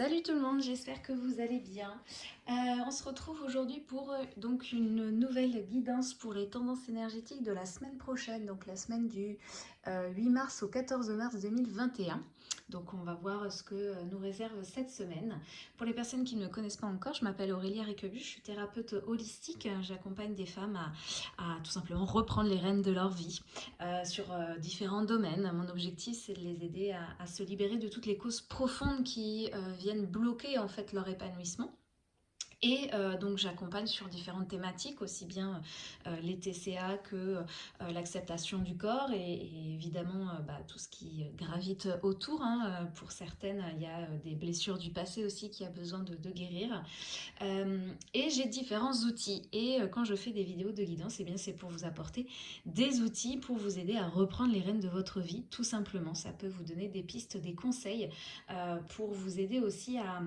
Salut tout le monde, j'espère que vous allez bien. Euh, on se retrouve aujourd'hui pour euh, donc une nouvelle guidance pour les tendances énergétiques de la semaine prochaine, donc la semaine du 8 euh, mars au 14 mars 2021. Donc on va voir ce que nous réserve cette semaine. Pour les personnes qui ne me connaissent pas encore, je m'appelle Aurélie Riquebu, je suis thérapeute holistique. J'accompagne des femmes à, tout simplement reprendre les rênes de leur vie sur différents domaines. Mon objectif c'est de les aider à, à, se libérer de toutes les causes profondes qui viennent bloquer en fait leur épanouissement. Et euh, donc j'accompagne sur différentes thématiques, aussi bien euh, les TCA que euh, l'acceptation du corps et, évidemment bah, tout ce qui gravite autour. Hein. Pour certaines, il y a des blessures du passé aussi qui a besoin de, guérir. et j'ai différents outils. Et quand je fais des vidéos de guidance, eh bien c'est pour vous apporter des outils pour vous aider à reprendre les rênes de votre vie, tout simplement. Ça peut vous donner des pistes, des conseils pour vous aider aussi à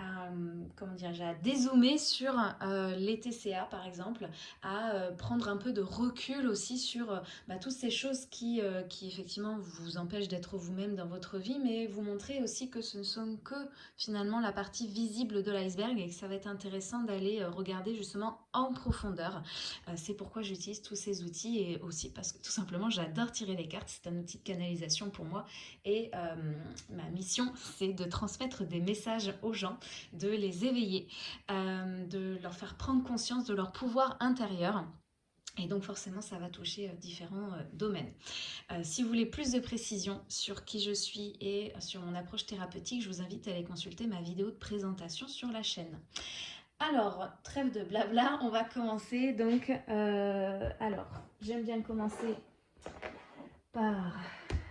à, comment dire, à dézoomer sur euh, les TCA par exemple, à euh, prendre un peu de recul aussi sur euh, bah, toutes ces choses qui, qui effectivement vous empêchent d'être vous-même dans votre vie, mais vous montrer aussi que ce ne sont que finalement la partie visible de l'iceberg et que ça va être intéressant d'aller regarder justement en profondeur. C'est pourquoi j'utilise tous ces outils et aussi parce que tout simplement j'adore tirer les cartes, c'est un outil de canalisation pour moi et ma mission c'est de transmettre des messages aux gens de les éveiller, euh, de leur faire prendre conscience de leur pouvoir intérieur. Et donc forcément, ça va toucher euh, différents euh, domaines. si vous voulez plus de précision sur qui je suis et sur mon approche thérapeutique, je vous invite à aller consulter ma vidéo de présentation sur la chaîne. Alors, trêve de blabla, on va commencer. Donc, alors, j'aime bien commencer par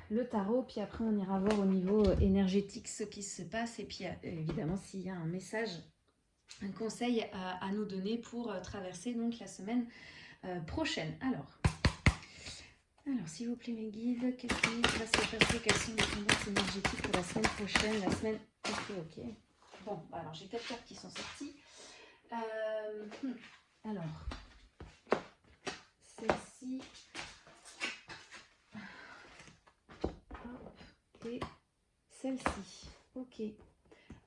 le tarot, puis après on ira voir au niveau euh, énergétique ce qui se passe, et puis euh, évidemment s'il y a un message, un conseil à, nous donner pour euh, traverser donc la semaine prochaine. Alors, alors s'il vous plaît mes guides, qu'est-ce qui va se passer? Quelles sont les tendances énergétiques pour la semaine prochaine? La semaine... Ok, ok. Bon, bah, alors j'ai quatre cartes qui sont sorties. Hmm. alors, celle-ci... et celle-ci. Ok.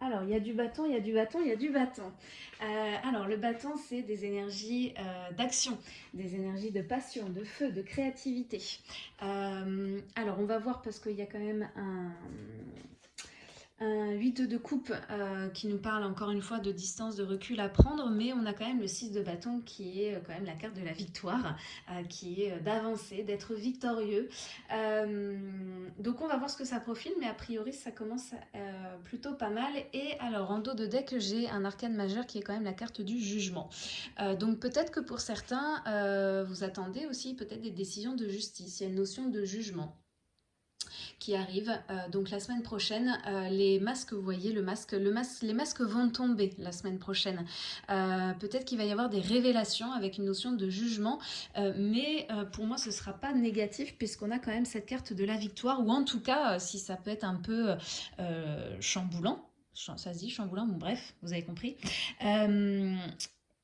Alors, il y a du bâton, il y a du bâton, il y a du bâton. Euh, alors, le bâton, c'est des énergies euh, d'action, des énergies de passion, de feu, de créativité. Euh, alors, on va voir parce qu'il y a quand même un, un 8 de coupe euh, qui nous parle encore une fois de distance, de recul à prendre, mais on a quand même le 6 de bâton qui est euh, quand même la carte de la victoire, euh, qui est d'avancer, d'être victorieux. donc on va voir ce que ça profile, mais a priori ça commence plutôt pas mal. Et alors en dos de deck, j'ai un arcane majeur qui est quand même la carte du jugement. donc peut-être que pour certains, vous attendez aussi peut-être des décisions de justice, il y a une notion de jugement qui arrive. Euh, donc la semaine prochaine, euh, les masques, vous voyez, le masque, le masque, les masques vont tomber la semaine prochaine. Euh, peut-être qu'il va y avoir des révélations avec une notion de jugement, mais pour moi ce ne sera pas négatif puisqu'on a quand même cette carte de la victoire, ou en tout cas, si ça peut être un peu chamboulant, ça se dit chamboulant, bon bref, vous avez compris.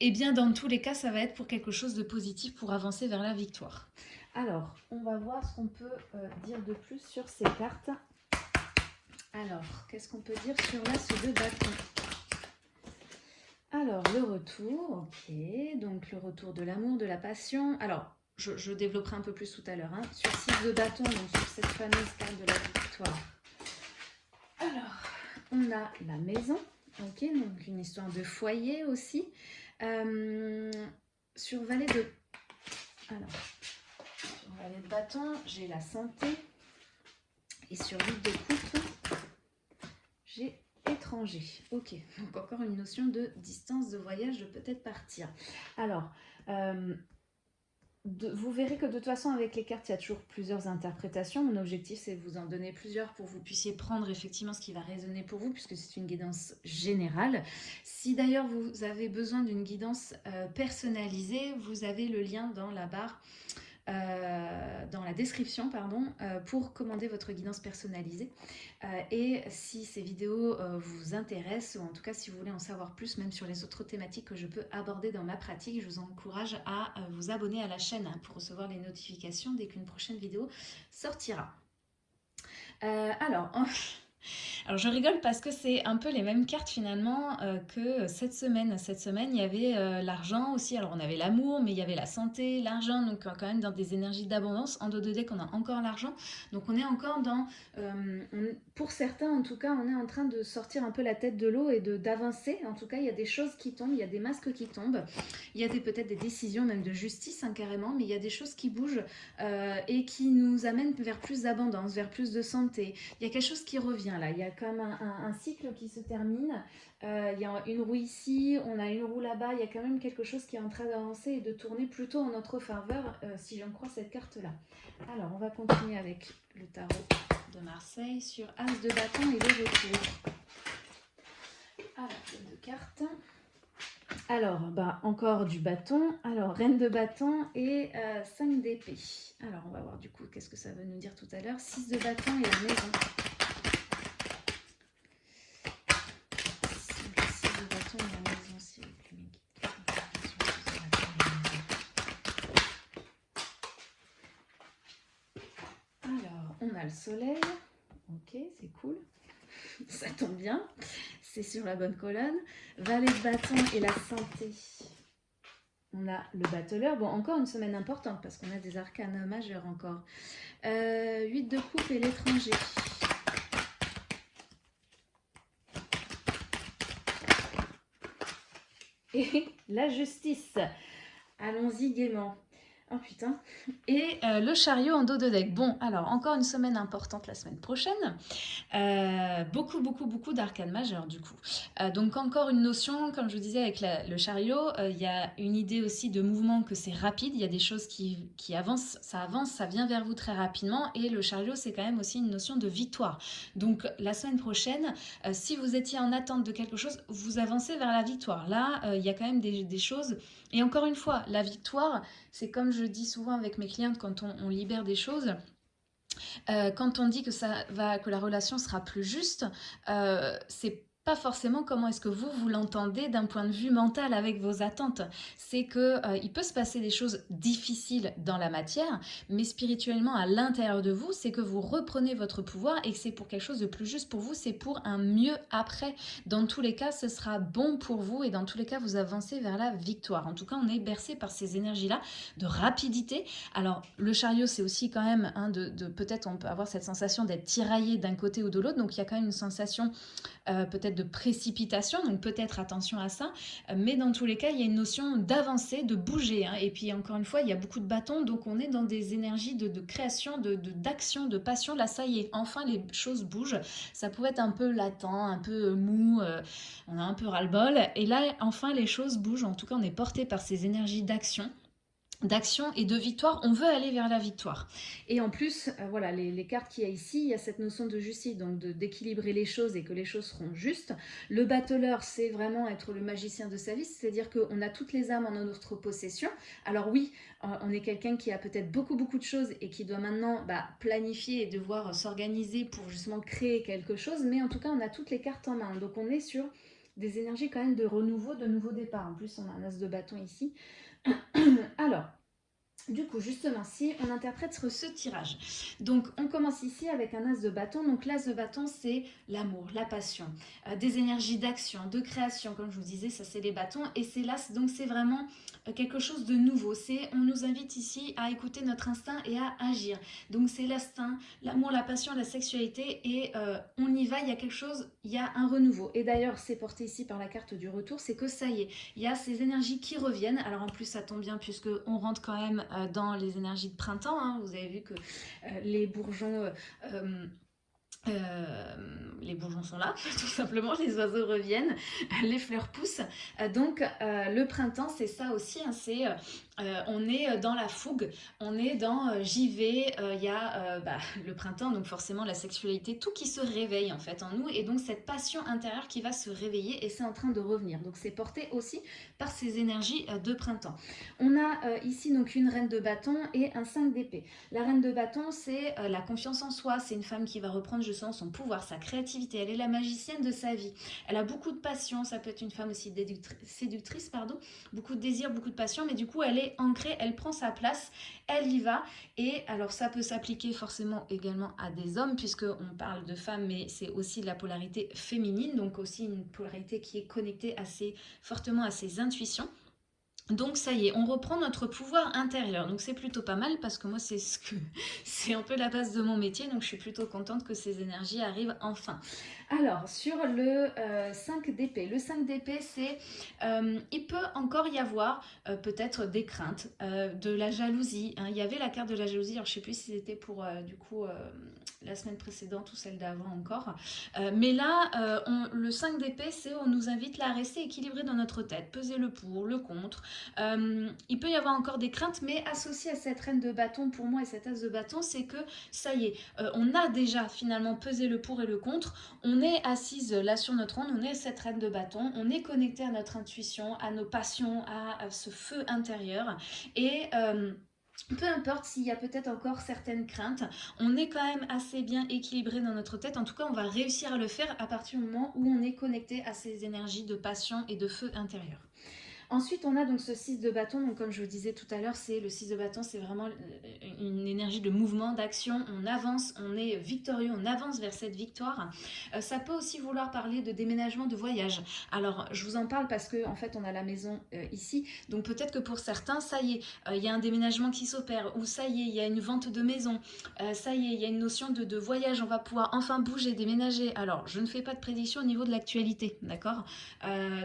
Eh bien, dans tous les cas, ça va être pour quelque chose de positif pour avancer vers la victoire. Alors, on va voir ce qu'on peut euh, dire de plus sur ces cartes. Alors, qu'est-ce qu'on peut dire sur l'as de bâton? Alors, le retour, ok. Donc, le retour de l'amour, de la passion. Alors, je, développerai un peu plus tout à l'heure. Hein. Sur 6 de bâton, donc sur cette fameuse carte de la victoire. Alors, on a la maison. Ok, donc une histoire de foyer aussi. Euh, sur valet de... Alors, de bâton, j'ai la santé. Et sur l'île de coupe, j'ai étranger. Ok, donc encore une notion de distance de voyage, de peut-être partir. Alors, euh, vous verrez que de toute façon, avec les cartes, il y a toujours plusieurs interprétations. Mon objectif, c'est de vous en donner plusieurs pour que vous puissiez prendre effectivement ce qui va résonner pour vous, puisque c'est une guidance générale. Si d'ailleurs vous avez besoin d'une guidance euh, personnalisée, vous avez le lien dans la barre euh, dans la description pardon, euh, pour commander votre guidance personnalisée. Euh, et si ces vidéos vous intéressent, ou en tout cas si vous voulez en savoir plus, même sur les autres thématiques que je peux aborder dans ma pratique, je vous encourage à vous abonner à la chaîne hein, pour recevoir les notifications dès qu'une prochaine vidéo sortira. alors, Alors je rigole parce que c'est un peu les mêmes cartes finalement euh, que cette semaine. Cette semaine, il y avait euh, l'argent aussi. Alors on avait l'amour, mais il y avait la santé, l'argent. Donc quand même dans des énergies d'abondance. En dos de deck, on a encore l'argent. Donc on est encore dans... pour certains en tout cas, on est en train de sortir un peu la tête de l'eau et d'avancer. En tout cas, il y a des choses qui tombent, il y a des masques qui tombent. Il y a peut-être des décisions même de justice hein, carrément, mais il y a des choses qui bougent et qui nous amènent vers plus d'abondance, vers plus de santé. Il y a quelque chose qui revient là, il y a comme un, cycle qui se termine. Euh, il y a une roue ici, on a une roue là-bas, il y a quand même quelque chose qui est en train d'avancer et de tourner plutôt en notre faveur, euh, si j'en crois cette carte-là. Alors, on va continuer avec le tarot de Marseille sur As de bâton et le retour. Alors, deux cartes. Alors, bah, encore du bâton. Alors, reine de bâton et 5 euh, d'épée. Alors, on va voir du coup qu'est-ce que ça veut nous dire tout à l'heure. 6 de bâton et la maison. 6 de bâton et la maison, s'il vous plaît. Alors, on le soleil. Ok, c'est cool. Ça tombe bien c'est sur la bonne colonne. Valet de bâton et la santé. On a le battleur. Bon, encore une semaine importante parce qu'on a des arcanes majeurs encore. Euh, 8 de coupe et l'étranger. Et la justice. Allons-y gaiement. Oh putain. Et euh, le chariot en dos de deck. Bon, alors encore une semaine importante la semaine prochaine. Euh, beaucoup, beaucoup, beaucoup d'arcanes majeures du coup. Euh, donc encore une notion, comme je vous disais avec le chariot, il y a une idée aussi de mouvement que c'est rapide. Il y a des choses qui, avancent, ça avance, ça vient vers vous très rapidement. Et le chariot, c'est quand même aussi une notion de victoire. Donc la semaine prochaine, si vous étiez en attente de quelque chose, vous avancez vers la victoire. Là, il y a quand même des choses. Et encore une fois, la victoire, c'est comme je dis souvent avec mes clientes quand on, libère des choses, euh, quand on dit que, ça va, que la relation sera plus juste, euh, c'est forcément comment est-ce que vous, vous l'entendez d'un point de vue mental avec vos attentes. C'est que euh, il peut se passer des choses difficiles dans la matière, mais spirituellement à l'intérieur de vous, c'est que vous reprenez votre pouvoir et que c'est pour quelque chose de plus juste pour vous, c'est pour un mieux après. Dans tous les cas, ce sera bon pour vous et dans tous les cas, vous avancez vers la victoire. En tout cas, on est bercé par ces énergies-là de rapidité. Alors, le chariot, c'est aussi quand même hein, de, de peut-être on peut avoir cette sensation d'être tiraillé d'un côté ou de l'autre, donc il y a quand même une sensation euh, peut-être de précipitation, donc peut-être attention à ça, euh, mais dans tous les cas, il y a une notion d'avancer, de bouger, hein. et puis encore une fois, il y a beaucoup de bâtons, donc on est dans des énergies de, création, d'action, de, de, passion, là ça y est, enfin les choses bougent, ça pouvait être un peu latent, un peu mou, euh, on a un peu ras-le-bol, et là enfin les choses bougent, en tout cas on est porté par ces énergies d'action, d'action et de victoire, on veut aller vers la victoire. Et en plus, euh, voilà, les, cartes qu'il y a ici, il y a cette notion de justice, donc d'équilibrer les choses et que les choses seront justes. Le battleur, c'est vraiment être le magicien de sa vie, c'est-à-dire qu'on a toutes les âmes en notre possession. Alors oui, euh, on est quelqu'un qui a peut-être beaucoup, beaucoup de choses et qui doit maintenant bah, planifier et devoir s'organiser pour justement créer quelque chose, mais en tout cas, on a toutes les cartes en main. Donc on est sur des énergies quand même de renouveau, de nouveau départ. En plus, on a un as de bâton ici. Alors, du coup, justement, si on interprète ce tirage, donc on commence ici avec un as de bâton. Donc l'as de bâton, c'est l'amour, la passion, euh, des énergies d'action, de création, comme je vous disais, ça c'est les bâtons. Et c'est l'as, donc c'est vraiment euh, quelque chose de nouveau. C'est On nous invite ici à écouter notre instinct et à agir. Donc c'est l'instinct, l'amour, la passion, la sexualité et euh, on y va, il y a quelque chose, il y a un renouveau. Et d'ailleurs, c'est porté ici par la carte du retour, c'est que ça y est, il y a ces énergies qui reviennent. Alors en plus, ça tombe bien puisque on rentre quand même dans les énergies de printemps. Hein. Vous avez vu que euh, les bourgeons... Euh, les bourgeons sont là, tout simplement, les oiseaux reviennent, les fleurs poussent. donc le printemps, c'est ça aussi, hein, c'est euh, on est euh, dans la fougue, on est dans euh, j'y vais, il y a bah, le printemps, donc forcément la sexualité, tout qui se réveille en fait en nous, et donc cette passion intérieure qui va se réveiller, et c'est en train de revenir. Donc c'est porté aussi par ces énergies de printemps. On a ici donc une reine de bâton et un 5 d'épée. La reine de bâton, c'est la confiance en soi, c'est une femme qui va reprendre, je sens, son pouvoir, sa créativité, elle est la magicienne de sa vie. Elle a beaucoup de passion, ça peut être une femme aussi séductrice, pardon, beaucoup de désir, beaucoup de passion, mais du coup elle est ancrée, elle prend sa place, elle y va. Et alors ça peut s'appliquer forcément également à des hommes, puisqu'on parle de femmes, mais c'est aussi la polarité féminine, donc aussi une polarité qui est connectée assez fortement à ses intuitions. Donc ça y est, on reprend notre pouvoir intérieur. Donc c'est plutôt pas mal parce que moi c'est ce que c'est un peu la base de mon métier. Donc je suis plutôt contente que ces énergies arrivent enfin. Alors sur le 5 euh, d'épée, le 5 d'épée c'est, euh, il peut encore y avoir euh, peut-être des craintes, de la jalousie. Hein. Il y avait la carte de la jalousie, alors je sais plus si c'était pour du coup la semaine précédente ou celle d'avant encore. mais là, le 5 d'épée c'est on nous invite là à rester équilibré dans notre tête, peser le pour, le contre. Euh, il peut y avoir encore des craintes, mais associé à cette reine de bâton, pour moi, et cette as de bâton, c'est que ça y est, euh, on a déjà finalement pesé le pour et le contre, on est assise là sur notre trône, on est cette reine de bâton, on est connecté à notre intuition, à nos passions, à, ce feu intérieur, et... Euh, peu importe s'il y a peut-être encore certaines craintes, on est quand même assez bien équilibré dans notre tête. En tout cas, on va réussir à le faire à partir du moment où on est connecté à ces énergies de passion et de feu intérieur. Ensuite, on a donc ce 6 de bâton. Donc, comme je vous disais tout à l'heure, c'est le 6 de bâton, c'est vraiment euh, une énergie de mouvement, d'action. On avance, on est victorieux, on avance vers cette victoire. Euh, ça peut aussi vouloir parler de déménagement, de voyage. Alors, je vous en parle parce que en fait, on a la maison euh, ici. Donc, peut-être que pour certains, ça y est, il y a un déménagement qui s'opère. Ou ça y est, il y a une vente de maison. ça y est, il y a une notion de, de voyage. On va pouvoir enfin bouger, déménager. Alors, je ne fais pas de prédiction au niveau de l'actualité, d'accord?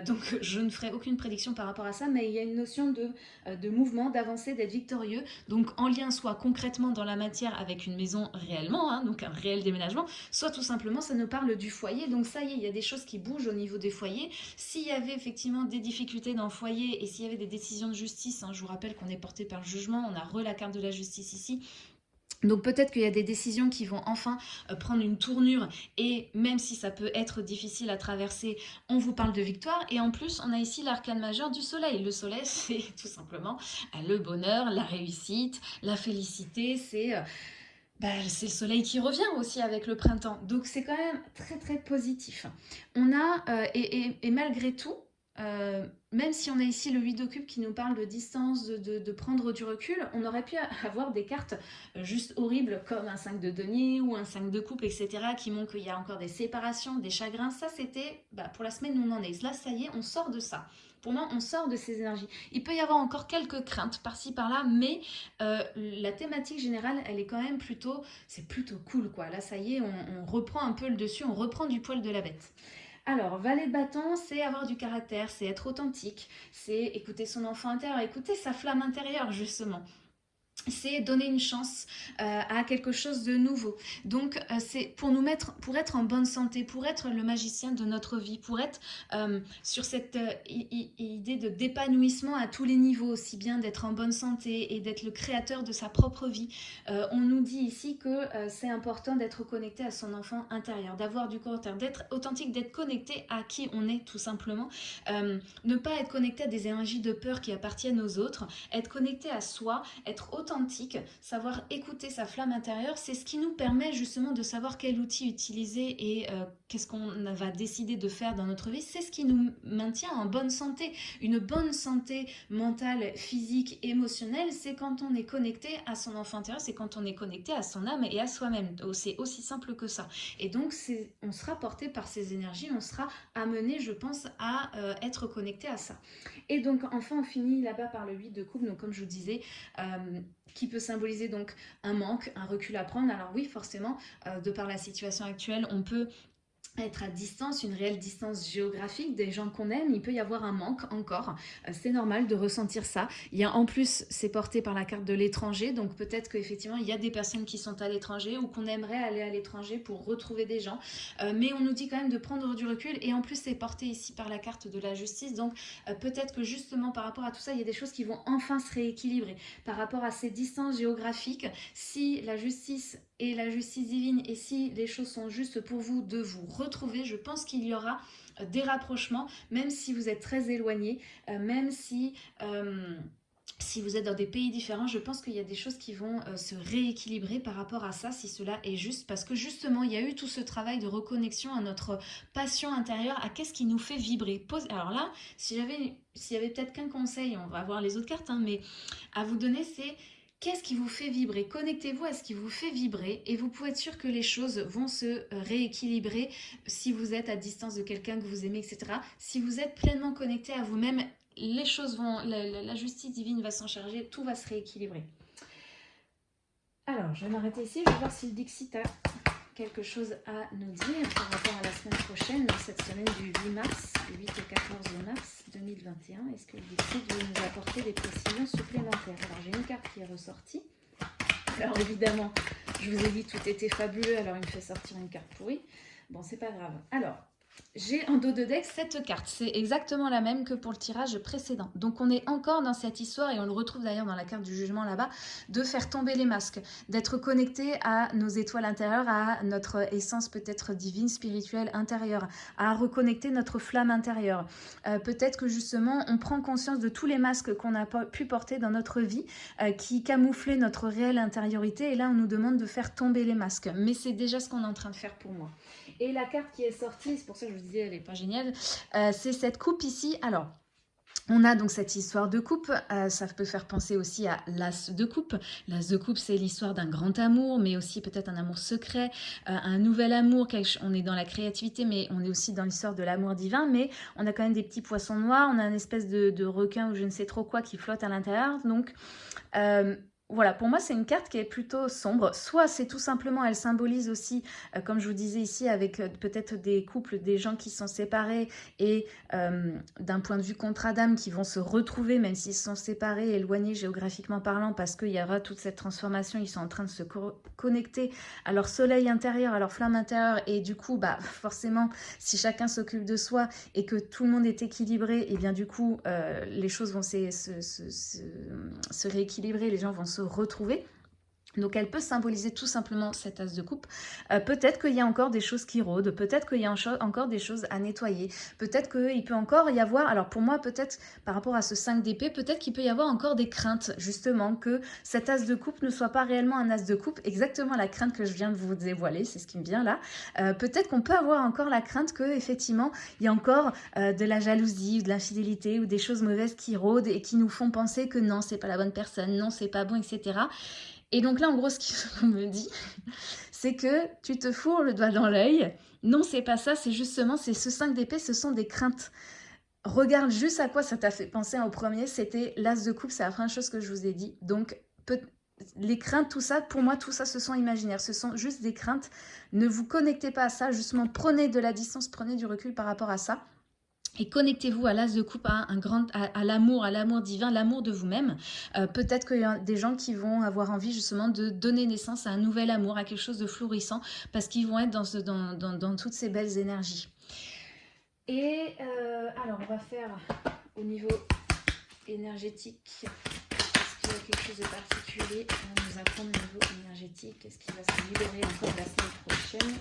Donc, je ne ferai aucune prédiction par rapport à ça, mais il y a une notion de, euh, de mouvement, d'avancer, d'être victorieux, donc en lien soit concrètement dans la matière avec une maison réellement, hein, donc un réel déménagement, soit tout simplement ça nous parle du foyer, donc ça y est, il y a des choses qui bougent au niveau des foyers. S'il y avait effectivement des difficultés dans le foyer et s'il y avait des décisions de justice, hein, je vous rappelle qu'on est porté par le jugement, on a re la carte de la justice ici, donc peut-être qu'il y a des décisions qui vont enfin euh, prendre une tournure et même si ça peut être difficile à traverser, on vous parle de victoire. Et en plus, on a ici l'arcane majeur du soleil. Le soleil, c'est tout simplement euh, le bonheur, la réussite, la félicité, c'est... Euh, bah, c'est le soleil qui revient aussi avec le printemps. Donc c'est quand même très très positif. On a, et, malgré tout, même si on a ici le 8 de qui nous parle de distance, de, prendre du recul, on aurait pu avoir des cartes euh, juste horribles comme un 5 de denier ou un 5 de coupe, etc. qui montrent qu'il y a encore des séparations, des chagrins. Ça, c'était bah, pour la semaine où on en est. Là, ça y est, on sort de ça. Pour moi, on sort de ces énergies. Il peut y avoir encore quelques craintes par-ci, par-là, mais euh, la thématique générale, elle est quand même plutôt, c'est plutôt cool, quoi. Là, ça y est, on reprend un peu le dessus, on reprend du poil de la bête. Alors, valet de bâton, c'est avoir du caractère, c'est être authentique, c'est écouter son enfant intérieur, écouter sa flamme intérieure, justement c'est donner une chance euh, à quelque chose de nouveau. Donc, euh, c'est pour nous mettre, pour être en bonne santé, pour être le magicien de notre vie, pour être euh, sur cette idée de d'épanouissement à tous les niveaux, aussi bien d'être en bonne santé et d'être le créateur de sa propre vie. on nous dit ici que c'est important d'être connecté à son enfant intérieur, d'avoir du caractère, d'être authentique, d'être connecté à qui on est tout simplement. ne pas être connecté à des énergies de peur qui appartiennent aux autres, être connecté à soi, être authentique authentique, savoir écouter sa flamme intérieure, c'est ce qui nous permet justement de savoir quel outil utiliser et euh, qu'est-ce qu'on va décider de faire dans notre vie. C'est ce qui nous maintient en bonne santé. Une bonne santé mentale, physique, émotionnelle, c'est quand on est connecté à son enfant intérieur, c'est quand on est connecté à son âme et à soi-même. C'est aussi simple que ça. Et donc, on sera porté par ces énergies, on sera amené, je pense, à euh, être connecté à ça. Et donc, enfin, on finit là-bas par le 8 de coupe. Donc, comme je vous disais, euh, qui peut symboliser donc un manque, un recul à prendre. Alors oui, forcément, euh, de par la situation actuelle, on peut être à distance, une réelle distance géographique des gens qu'on aime, il peut y avoir un manque encore. Euh, c'est normal de ressentir ça. Il y a en plus, c'est porté par la carte de l'étranger, donc peut-être qu'effectivement, il y a des personnes qui sont à l'étranger ou qu'on aimerait aller à l'étranger pour retrouver des gens. Euh, mais on nous dit quand même de prendre du recul et en plus, c'est porté ici par la carte de la justice. Donc euh, peut-être que justement, par rapport à tout ça, il y a des choses qui vont enfin se rééquilibrer. Par rapport à ces distances géographiques, si la justice et la justice divine et si les choses sont justes pour vous de vous retrouver, je pense qu'il y aura euh, des rapprochements, même si vous êtes très éloigné, euh, même si... Euh, si vous êtes dans des pays différents, je pense qu'il y a des choses qui vont se rééquilibrer par rapport à ça, si cela est juste, parce que justement, il y a eu tout ce travail de reconnexion à notre passion intérieure, à qu'est-ce qui nous fait vibrer. Alors là, si j'avais, s'il y avait peut-être qu'un conseil, on va voir les autres cartes, hein, mais à vous donner, c'est qu'est-ce qui vous fait vibrer? Connectez-vous à ce qui vous fait vibrer et vous pouvez être sûr que les choses vont se rééquilibrer si vous êtes à distance de quelqu'un que vous aimez, etc. Si vous êtes pleinement connecté à vous-même les choses vont, la, justice divine va s'en charger, tout va se rééquilibrer. Alors, je vais m'arrêter ici, je vais voir si le Dixit quelque chose à nous dire par rapport à la semaine prochaine, cette semaine du 8 mars, du 8 au 14 mars 2021. Est-ce que le Dixit veut nous apporter des précisions supplémentaires? Alors, j'ai une carte qui est ressortie. Alors, évidemment, je vous ai dit tout était fabuleux, alors il me fait sortir une carte pourrie. Bon, c'est pas grave. Alors, j'ai en dos de deck cette carte. C'est exactement la même que pour le tirage précédent. Donc on est encore dans cette histoire, et on le retrouve d'ailleurs dans la carte du jugement là-bas, de faire tomber les masques, d'être connecté à nos étoiles intérieures, à notre essence peut-être divine, spirituelle, intérieure, à reconnecter notre flamme intérieure. Euh, peut-être que justement on prend conscience de tous les masques qu'on a pu porter dans notre vie, euh, qui camouflaient notre réelle intériorité, et là on nous demande de faire tomber les masques. Mais c'est déjà ce qu'on est en train de faire pour moi. Et la carte qui est sortie, c'est pour ça que je vous disais, elle n'est pas géniale, euh, c'est cette coupe ici. Alors, on a donc cette histoire de coupe, euh, ça peut faire penser aussi à l'as de coupe. L'as de coupe, c'est l'histoire d'un grand amour, mais aussi peut-être un amour secret, euh, un nouvel amour. On est dans la créativité, mais on est aussi dans l'histoire de l'amour divin. Mais on a quand même des petits poissons noirs, on a une espèce de, requin ou je ne sais trop quoi qui flotte à l'intérieur. Donc, voilà, pour moi, c'est une carte qui est plutôt sombre. Soit c'est tout simplement, elle symbolise aussi, euh, comme je vous disais ici, avec euh, peut-être des couples, des gens qui sont séparés et euh, d'un point de vue contrat d'âme qui vont se retrouver, même s'ils sont séparés, éloignés géographiquement parlant, parce qu'il y aura toute cette transformation, ils sont en train de se connecter à leur soleil intérieur, à leur flamme intérieure, et du coup, bah forcément, si chacun s'occupe de soi et que tout le monde est équilibré, et eh bien du coup, les choses vont se, se, se rééquilibrer, les gens vont se retrouver. Donc elle peut symboliser tout simplement cette as de coupe. Euh, peut-être qu'il y a encore des choses qui rôdent, peut-être qu'il y a encore des choses à nettoyer, peut-être qu'il peut encore y avoir, alors pour moi peut-être par rapport à ce 5 d'épée, peut-être qu'il peut y avoir encore des craintes justement que cette as de coupe ne soit pas réellement un as de coupe, exactement la crainte que je viens de vous dévoiler, c'est ce qui me vient là. Euh, peut-être qu'on peut avoir encore la crainte que effectivement il y a encore euh, de la jalousie ou de l'infidélité ou des choses mauvaises qui rôdent et qui nous font penser que non c'est pas la bonne personne, non c'est pas bon, etc. Et donc là, en gros, ce qu'on me dit, c'est que tu te fourres le doigt dans l'œil. Non, c'est pas ça, c'est justement, c'est ce 5 d'épée, ce sont des craintes. Regarde juste à quoi ça t'a fait penser au premier, c'était l'as de coupe, c'est la première chose que je vous ai dit. Donc, les craintes, tout ça, pour moi, tout ça, ce sont imaginaires, ce sont juste des craintes. Ne vous connectez pas à ça, justement, prenez de la distance, prenez du recul par rapport à ça. Et connectez-vous à l'as de coupe, à, un grand, à, l'amour, à l'amour divin, l'amour de vous-même. Euh, peut-être qu'il y a des gens qui vont avoir envie justement de donner naissance à un nouvel amour, à quelque chose de florissant, parce qu'ils vont être dans, toutes ces belles énergies. Et euh, alors, on va faire au niveau énergétique. Est-ce qu'il y a quelque chose de particulier à nous apprendre au niveau énergétique? Est-ce qu'il va se libérer encore la semaine prochaine?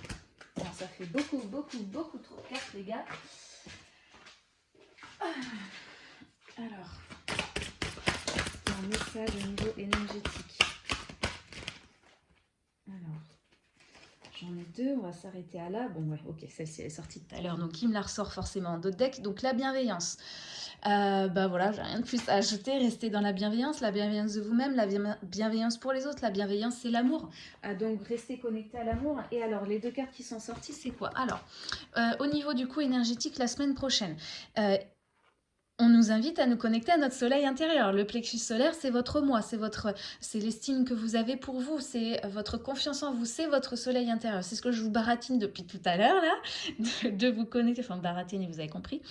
Alors, ça fait beaucoup, beaucoup, beaucoup trop de cartes, les gars. Alors, un message au niveau énergétique. Alors, j'en ai deux, on va s'arrêter à là. Bon, ouais, ok, celle-ci est sortie tout à l'heure, donc il me la ressort forcément en d'autres decks. Donc, la bienveillance. Euh, bah voilà, j'ai rien de plus à ajouter. Restez dans la bienveillance, la bienveillance de vous-même, la bienveillance pour les autres. La bienveillance, c'est l'amour. Euh, donc, restez connecté à l'amour. Et alors, les deux cartes qui sont sorties, c'est quoi? Alors, euh, au niveau du coup énergétique, la semaine prochaine, on nous invite à nous connecter à notre soleil intérieur. Le plexus solaire, c'est votre moi, c'est votre, c'est l'estime que vous avez pour vous, c'est votre confiance en vous, c'est votre soleil intérieur. C'est ce que je vous baratine depuis tout à l'heure là, de, vous connecter, enfin baratine, vous avez compris.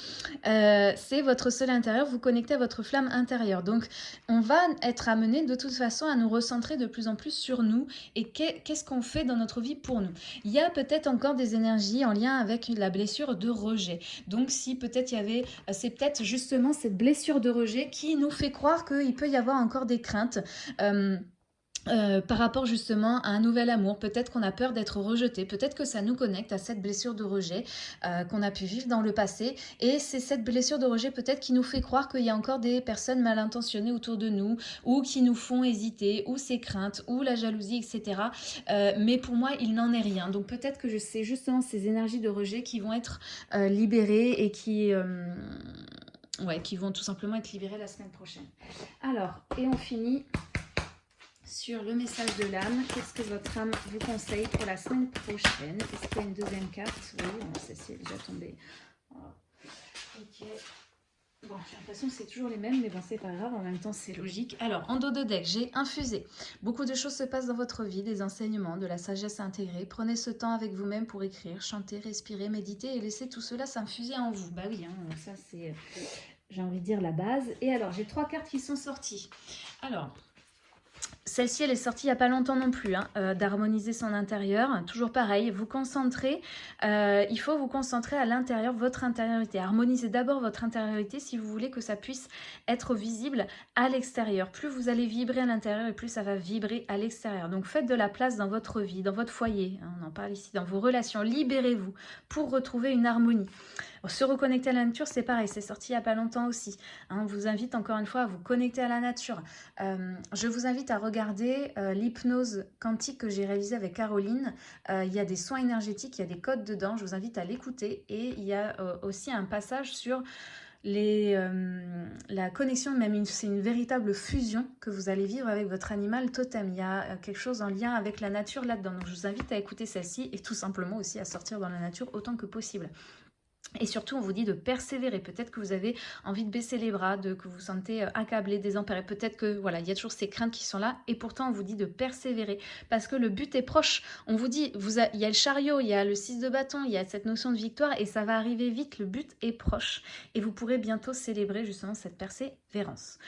Euh, c'est votre soleil intérieur, vous connectez à votre flamme intérieure. Donc, on va être amené de toute façon à nous recentrer de plus en plus sur nous et qu'est-ce qu'on fait dans notre vie pour nous. Il y a peut-être encore des énergies en lien avec la blessure de rejet. Donc, si peut-être il y avait, c'est peut-être justement cette blessure de rejet qui nous fait croire qu'il peut y avoir encore des craintes. Euh, euh, par rapport justement à un nouvel amour. Peut-être qu'on a peur d'être rejeté, peut-être que ça nous connecte à cette blessure de rejet euh, qu'on a pu vivre dans le passé. Et c'est cette blessure de rejet peut-être qui nous fait croire qu'il y a encore des personnes mal intentionnées autour de nous ou qui nous font hésiter, ou ces craintes, ou la jalousie, etc. Mais pour moi, il n'en est rien. Donc peut-être que c'est justement ces énergies de rejet qui vont être libérées et qui... Ouais, qui vont tout simplement être libérées la semaine prochaine. Alors, et on finit sur le message de l'âme. Qu'est-ce que votre âme vous conseille pour la semaine prochaine? Est-ce qu'il y a une deuxième carte? Oui, bon, celle-ci est déjà tombée. Ok. Bon, j'ai l'impression que c'est toujours les mêmes, mais bon, c'est pas grave, en même temps, c'est logique. Alors, en dos de deck, j'ai infusé. Beaucoup de choses se passent dans votre vie, des enseignements, de la sagesse intégrée. Prenez ce temps avec vous-même pour écrire, chanter, respirer, méditer et laisser tout cela s'infuser en vous. Bah oui, hein, ça, c'est, j'ai envie de dire, la base. Et alors, j'ai trois cartes qui sont sorties. Alors, celle-ci, elle est sortie il n'y a pas longtemps non plus, hein, euh, d'harmoniser son intérieur. Toujours pareil, vous concentrez, euh, il faut vous concentrer à l'intérieur, votre intériorité. Harmonisez d'abord votre intériorité si vous voulez que ça puisse être visible à l'extérieur. Plus vous allez vibrer à l'intérieur et plus ça va vibrer à l'extérieur. Donc faites de la place dans votre vie, dans votre foyer, hein, on en parle ici, dans vos relations. Libérez-vous pour retrouver une harmonie. Se reconnecter à la nature, c'est pareil, c'est sorti il n'y a pas longtemps aussi. Hein. on vous invite encore une fois à vous connecter à la nature. Euh, je vous invite à regarder euh, l'hypnose quantique que j'ai réalisée avec Caroline. Euh, il y a des soins énergétiques, il y a des codes dedans, je vous invite à l'écouter. Et il y a aussi un passage sur la connexion, même c'est une véritable fusion que vous allez vivre avec votre animal totem. Il y a quelque chose en lien avec la nature là-dedans. Donc je vous invite à écouter celle-ci et tout simplement aussi à sortir dans la nature autant que possible. Et surtout, on vous dit de persévérer. Peut-être que vous avez envie de baisser les bras, de, que vous vous sentez euh, accablé, désemparé. Peut-être que voilà, il y a toujours ces craintes qui sont là. Et pourtant, on vous dit de persévérer parce que le but est proche. On vous dit, il y a le chariot, il y a le 6 de bâton, il y a cette notion de victoire et ça va arriver vite. Le but est proche. Et vous pourrez bientôt célébrer justement cette persévérance.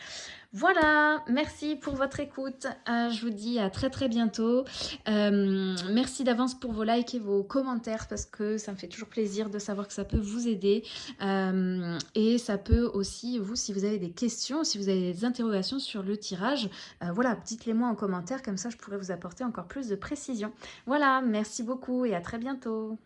Voilà, merci pour votre écoute. Euh, je vous dis à très très bientôt. Euh, merci d'avance pour vos likes et vos commentaires parce que ça me fait toujours plaisir de savoir que ça peut vous aider. Euh, et ça peut aussi, vous, si vous avez des questions, si vous avez des interrogations sur le tirage, voilà, dites-les moi en commentaire, comme ça je pourrais vous apporter encore plus de précision. Voilà, merci beaucoup et à très bientôt.